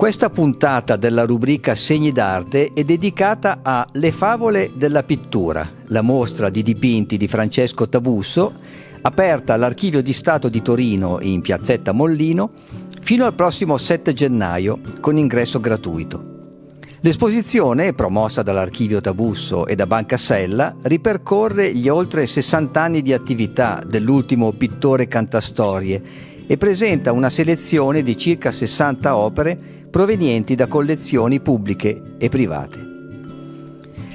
Questa puntata della rubrica Segni d'arte è dedicata a Le favole della pittura, la mostra di dipinti di Francesco Tabusso, aperta all'Archivio di Stato di Torino in piazzetta Mollino fino al prossimo 7 gennaio con ingresso gratuito. L'esposizione, promossa dall'Archivio Tabusso e da Banca Sella, ripercorre gli oltre 60 anni di attività dell'ultimo pittore cantastorie e presenta una selezione di circa 60 opere provenienti da collezioni pubbliche e private.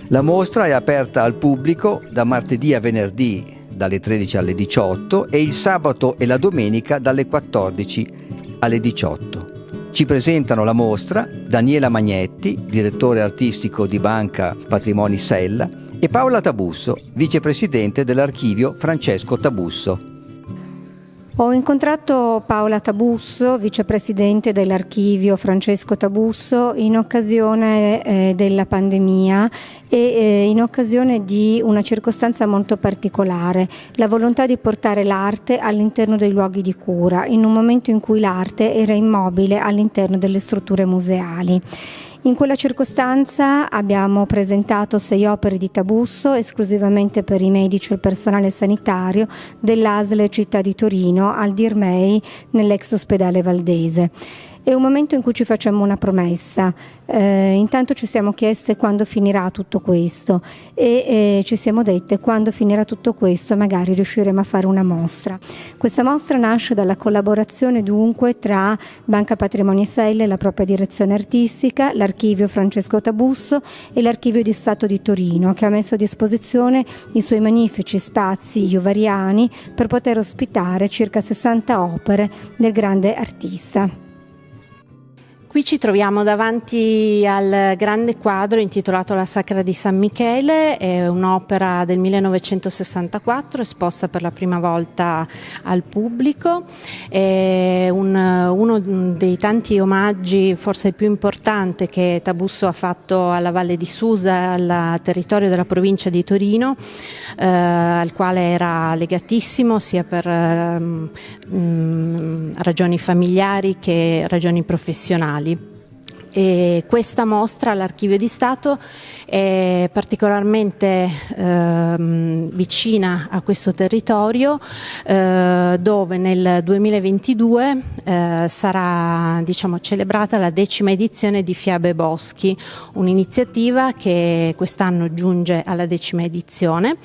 La mostra è aperta al pubblico da martedì a venerdì dalle 13 alle 18 e il sabato e la domenica dalle 14 alle 18. Ci presentano la mostra Daniela Magnetti, direttore artistico di Banca Patrimoni Sella, e Paola Tabusso, vicepresidente dell'archivio Francesco Tabusso. Ho incontrato Paola Tabusso, vicepresidente dell'archivio Francesco Tabusso, in occasione eh, della pandemia e eh, in occasione di una circostanza molto particolare, la volontà di portare l'arte all'interno dei luoghi di cura, in un momento in cui l'arte era immobile all'interno delle strutture museali. In quella circostanza abbiamo presentato sei opere di Tabusso esclusivamente per i medici e il personale sanitario dell'ASL Città di Torino al Dirmei nell'ex ospedale Valdese. È un momento in cui ci facciamo una promessa. Eh, intanto ci siamo chieste quando finirà tutto questo e eh, ci siamo dette quando finirà tutto questo magari riusciremo a fare una mostra. Questa mostra nasce dalla collaborazione dunque tra Banca Patrimoni Selle, la propria direzione artistica, l'archivio Francesco Tabusso e l'archivio di Stato di Torino che ha messo a disposizione i suoi magnifici spazi iovariani per poter ospitare circa 60 opere del grande artista. Qui ci troviamo davanti al grande quadro intitolato La Sacra di San Michele, è un'opera del 1964 esposta per la prima volta al pubblico, è un, uno dei tanti omaggi, forse più importante che Tabusso ha fatto alla Valle di Susa, al territorio della provincia di Torino, eh, al quale era legatissimo sia per mh, ragioni familiari che ragioni professionali. E questa mostra all'Archivio di Stato è particolarmente eh, vicina a questo territorio eh, dove nel 2022 eh, sarà diciamo, celebrata la decima edizione di Fiabe Boschi, un'iniziativa che quest'anno giunge alla decima edizione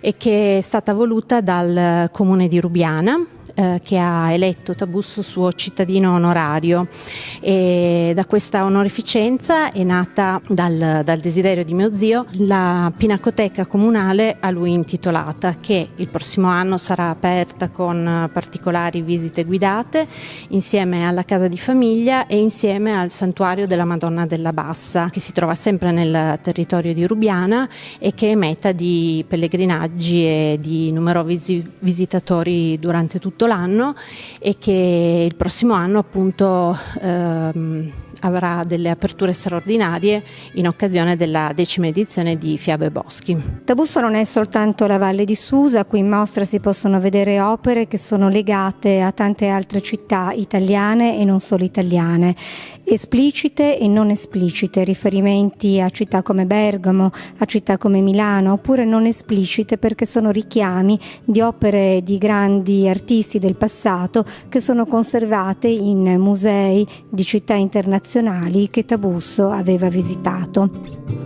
e che è stata voluta dal Comune di Rubiana eh, che ha eletto Tabusso suo cittadino onorario. E da questa onorificenza è nata dal, dal desiderio di mio zio la pinacoteca comunale a lui intitolata che il prossimo anno sarà aperta con particolari visite guidate insieme alla casa di famiglia e insieme al santuario della Madonna della Bassa che si trova sempre nel territorio di Rubiana e che è meta di pellegrinaggi e di numerosi visitatori durante tutto l'anno e che il prossimo anno appunto ehm, avrà delle aperture straordinarie in occasione della decima edizione di Fiabe Boschi. Tabusso non è soltanto la Valle di Susa, qui in mostra si possono vedere opere che sono legate a tante altre città italiane e non solo italiane, esplicite e non esplicite, riferimenti a città come Bergamo, a città come Milano, oppure non esplicite perché sono richiami di opere di grandi artisti del passato che sono conservate in musei di città internazionali che Tabusso aveva visitato.